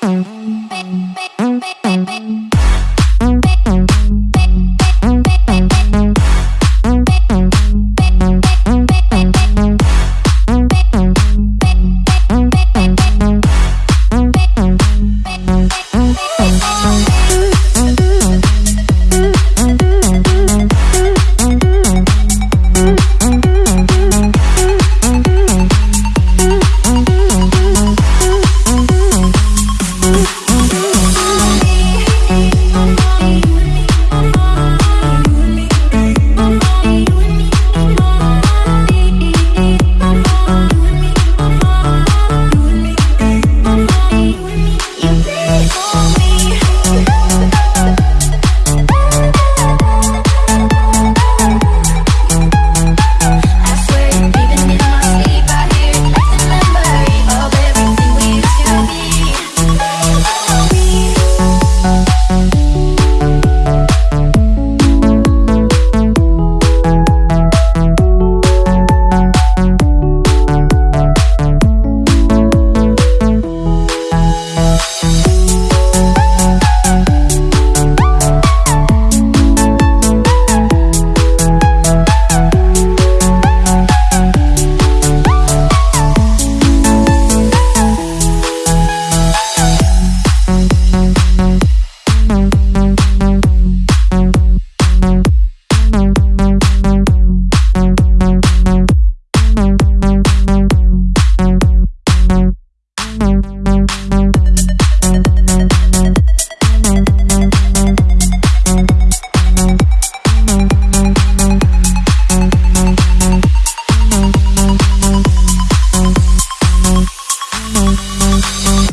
baby.